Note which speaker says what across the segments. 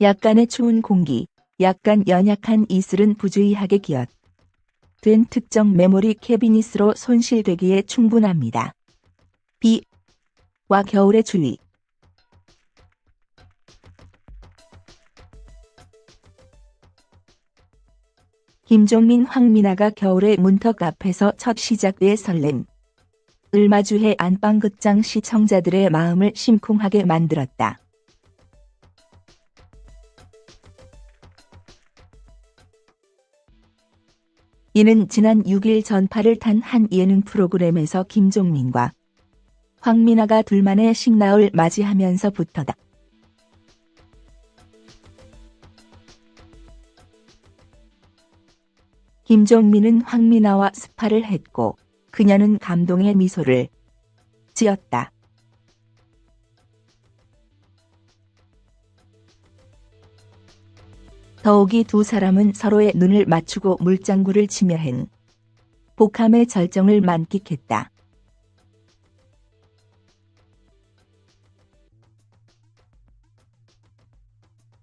Speaker 1: 약간의 추운 공기, 약간 연약한 이슬은 부주의하게 기엇. 된 특정 메모리 캐비닛으로 손실되기에 충분합니다. 비, 와 겨울의 주의. 김종민 황민아가 겨울의 문턱 앞에서 첫 시작의 설렘. 을 마주해 안방극장 시청자들의 마음을 심쿵하게 만들었다. 이는 지난 6일 전파를 탄 한 예능 프로그램에서 김종민과 황민아가 둘만의 식나을 맞이하면서부터다. 김종민은 황민아와 스파를 했고 그녀는 감동의 미소를 지었다. 더욱이 두 사람은 서로의 눈을 맞추고 물장구를 치며 한 복함의 절정을 만끽했다.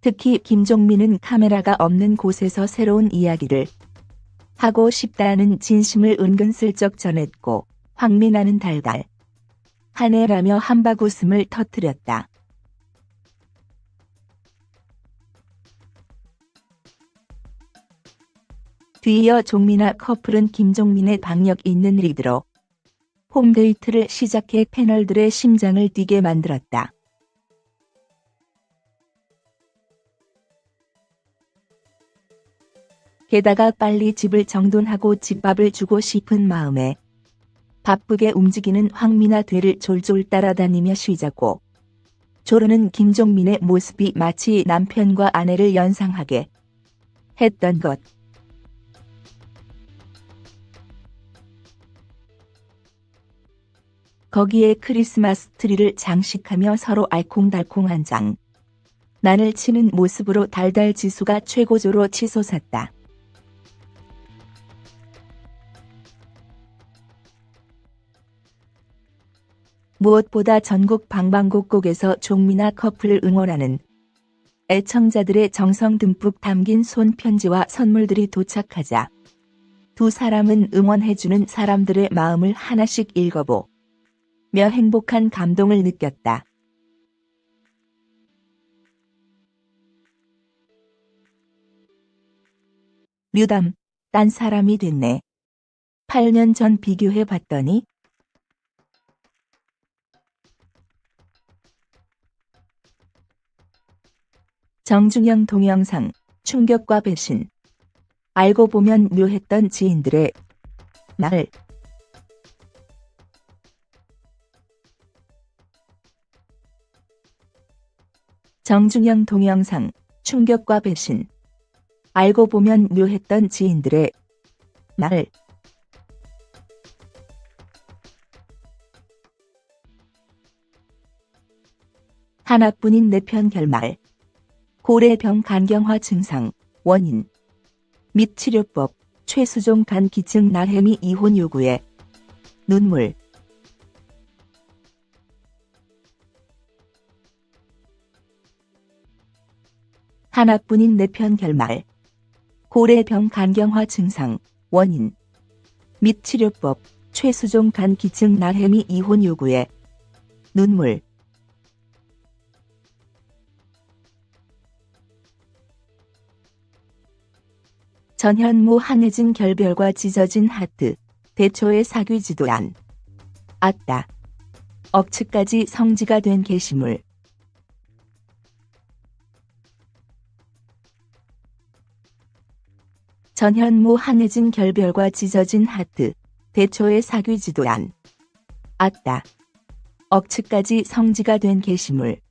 Speaker 1: 특히 김종민은 카메라가 없는 곳에서 새로운 이야기를 하고 싶다는 진심을 은근슬쩍 전했고 황민아는 달달 한해라며 한박 웃음을 터뜨렸다. 뒤이어 종민아 커플은 김종민의 박력 있는 리드로 홈데이트를 시작해 패널들의 심장을 뛰게 만들었다. 게다가 빨리 집을 정돈하고 집밥을 주고 싶은 마음에 바쁘게 움직이는 황미나 뒤를 졸졸 따라다니며 쉬자고 조르는 김종민의 모습이 마치 남편과 아내를 연상하게 했던 것. 거기에 크리스마스 트리를 장식하며 서로 알콩달콩한 장. 난을 치는 모습으로 달달 지수가 최고조로 치솟았다. 무엇보다 전국 방방곡곡에서 종미나 커플을 응원하는 애청자들의 정성 듬뿍 담긴 손편지와 선물들이 도착하자 두 사람은 응원해주는 사람들의 마음을 하나씩 읽어보 며 행복한 감동을 느꼈다. 류담, 딴 사람이 됐네. 8년 전 비교해 봤더니 정중영 동영상, 충격과 배신. 알고 보면 묘했던 지인들의 날. 정중영 동영상, 충격과 배신. 알고 보면 묘했던 지인들의 날. 하나뿐인 내편 결말. 고래병 간경화 증상, 원인 및 치료법, 최수종 간 기증 나혜미 이혼 요구에 눈물 하나뿐인 내편 결말 고래병 간경화 증상, 원인 및 치료법, 최수종 간 기증 나혜미 이혼 요구에 눈물 전현무 한혜진 결별과 찢어진 하트, 대초의 사귀지도 안. 아따. 억측까지 성지가 된 게시물. 전현무 한혜진 결별과 찢어진 하트, 대초의 사귀 지도 안. 아따. 억측까지 성지가 된 게시물.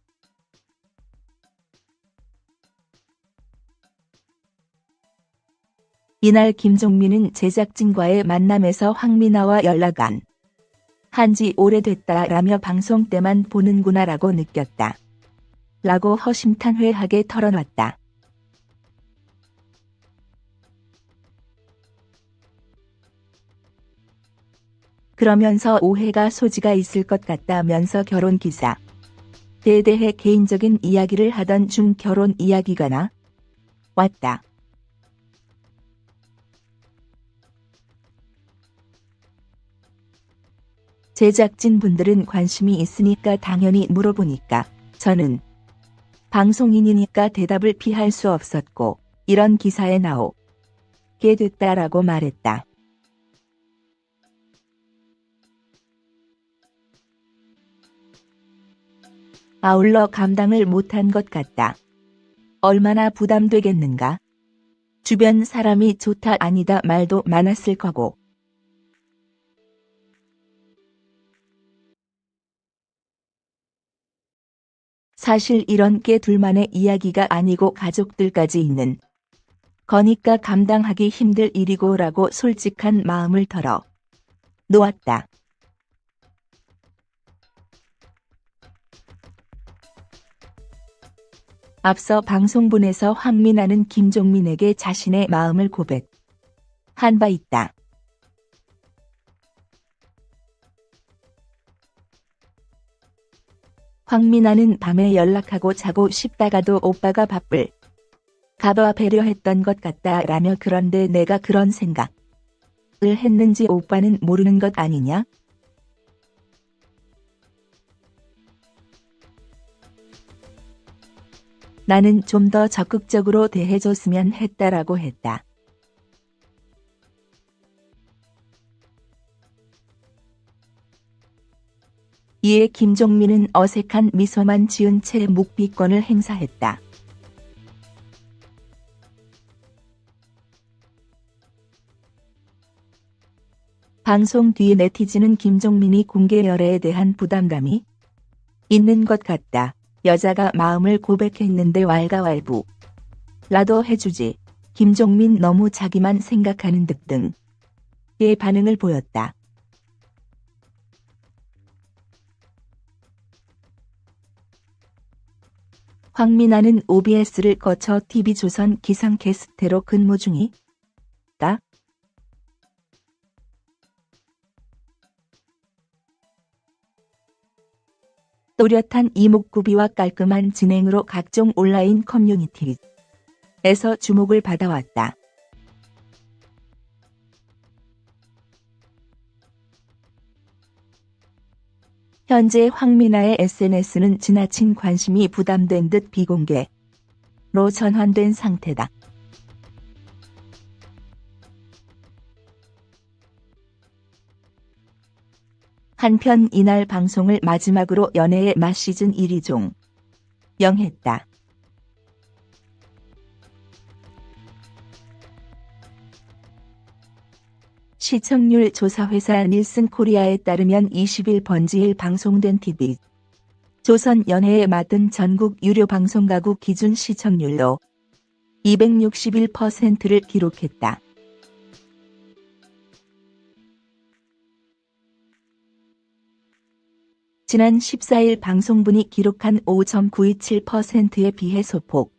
Speaker 1: 이날 김종민은 제작진과의 만남에서 황미나와 연락 안 한지 오래됐다라며 방송 때만 보는구나라고 느꼈다. 라고 허심탄회하게 털어놨다. 그러면서 오해가 소지가 있을 것 같다면서 결혼 기사 때에 대해 개인적인 이야기를 하던 중 결혼 이야기가 나 왔다. 제작진 분들은 관심이 있으니까 당연히 물어보니까 저는 방송인이니까 대답을 피할 수 없었고 이런 기사에 나오게 됐다라고 말했다. 아울러 감당을 못한 것 같다. 얼마나 부담되겠는가? 주변 사람이 좋다 아니다 말도 많았을 거고. 사실 이런 게 둘만의 이야기가 아니고 가족들까지 있는 거니까 감당하기 힘들 일이고 라고 솔직한 마음을 털어 놓았다. 앞서 방송분에서 황민아는 김종민에게 자신의 마음을 고백한 바 있다. 황민아는 밤에 연락하고 자고 싶다가도 오빠가 바쁠 가봐 배려했던 것 같다 라며 그런데 내가 그런 생각을 했는지 오빠는 모르는 것 아니냐? 나는 좀 더 적극적으로 대해줬으면 했다라고 했다. 이에 김종민은 어색한 미소만 지은 채 묵비권을 행사했다. 방송 뒤 네티즌은 김종민이 공개 열애에 대한 부담감이 있는 것 같다. 여자가 마음을 고백했는데 왈가왈부. 라도 해주지. 김종민 너무 자기만 생각하는 듯 등의 반응을 보였다. 황민아는 OBS를 거쳐 TV조선 기상캐스터로 근무 중이 또렷한 이목구비와 깔끔한 진행으로 각종 온라인 커뮤니티에서 주목을 받아왔다. 현재 황민아의 SNS는 지나친 관심이 부담된 듯 비공개로 전환된 상태다. 한편 이날 방송을 마지막으로 연애의 맛 시즌 1위 종 영했다. 시청률 조사회사 닐슨 코리아에 따르면 20일 번지일 방송된 TV 조선 연애에 맡은 전국 유료 방송 가구 기준 시청률로 261%를 기록했다. 지난 14일 방송분이 기록한 5.927%에 비해 소폭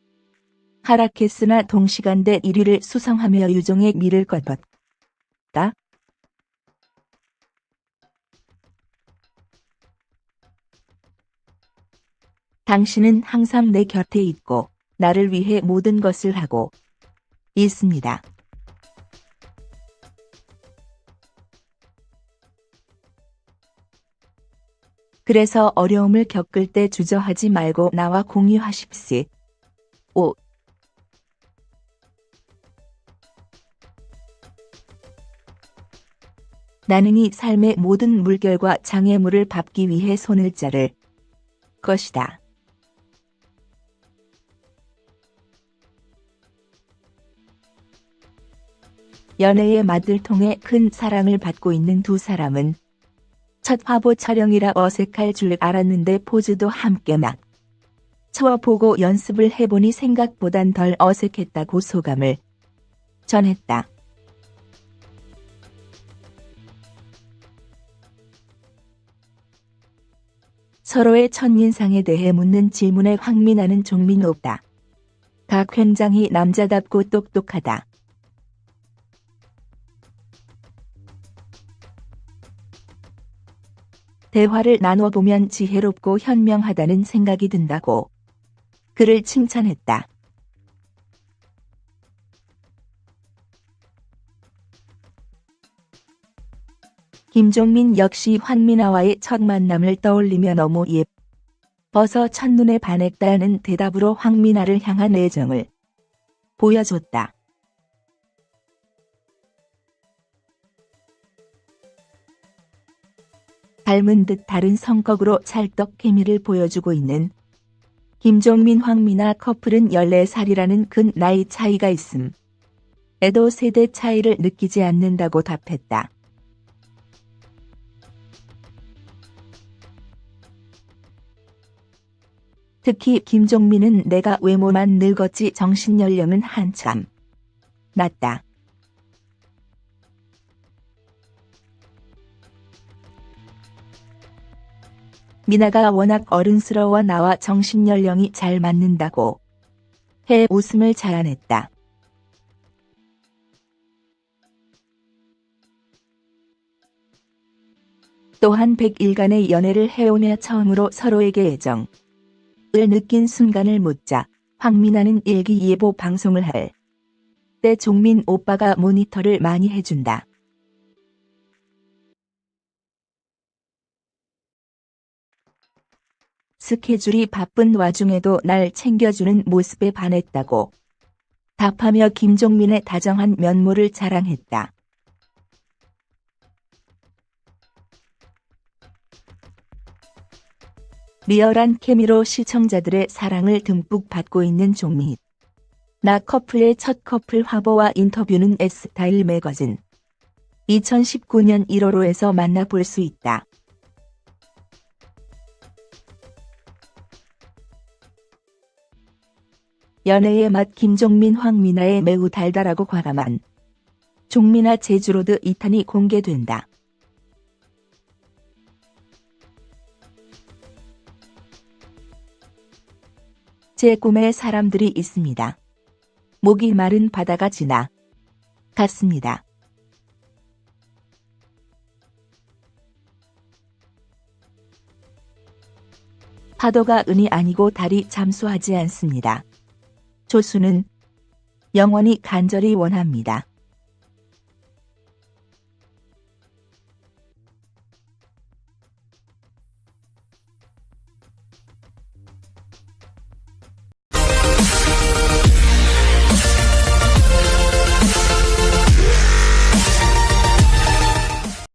Speaker 1: 하락했으나 동시간대 1위를 수성하며 유종의 미를 거뒀다. 당신은 항상 내 곁에 있고 나를 위해 모든 것을 하고 있습니다. 그래서 어려움을 겪을 때 주저하지 말고 나와 공유하십시오. 5. 나는 이 삶의 모든 물결과 장애물을 밟기 위해 손을 자를 것이다. 연애의 맛을 통해 큰 사랑을 받고 있는 두 사람은 첫 화보 촬영이라 어색할 줄 알았는데 포즈도 함께 막 쳐보고 연습을 해보니 생각보단 덜 어색했다고 소감을 전했다. 서로의 첫인상에 대해 묻는 질문에 황민아는 종민없다. 각 굉장히 남자답고 똑똑하다. 대화를 나눠보면 지혜롭고 현명하다는 생각이 든다고 그를 칭찬했다. 김종민 역시 황민아와의 첫 만남을 떠올리며 너무 예뻐서 첫눈에 반했다는 대답으로 황민아를 향한 애정을 보여줬다. 닮은 듯 다른 성격으로 찰떡 케미를 보여주고 있는 김종민 황미나 커플은 14살이라는 큰 나이 차이가 있음. 에도 세대 차이를 느끼지 않는다고 답했다. 특히 김종민은 내가 외모만 늙었지 정신 연령은 한참 낮다. 미나가 워낙 어른스러워 나와 정신연령이 잘 맞는다고 해 웃음을 자아냈다. 또한 100일간의 연애를 해오며 처음으로 서로에게 애정, 을 느낀 순간을 묻자 황민아는 일기예보 방송을 할 때 종민 오빠가 모니터를 많이 해준다. 스케줄이 바쁜 와중에도 날 챙겨주는 모습에 반했다고 답하며 김종민의 다정한 면모를 자랑했다. 리얼한 케미로 시청자들의 사랑을 듬뿍 받고 있는 종민. 나 커플의 첫 커플 화보와 인터뷰는 S타일 매거진 2019년 1월호에서 만나볼 수 있다. 연애의 맛 김종민 황미나의 매우 달달하고 과감한 종민아 제주로드 2탄이 공개된다. 제 꿈에 사람들이 있습니다. 목이 마른 바다가 지나 갔습니다. 파도가 은이 아니고 달이 잠수하지 않습니다. 조수는 영원히 간절히 원합니다.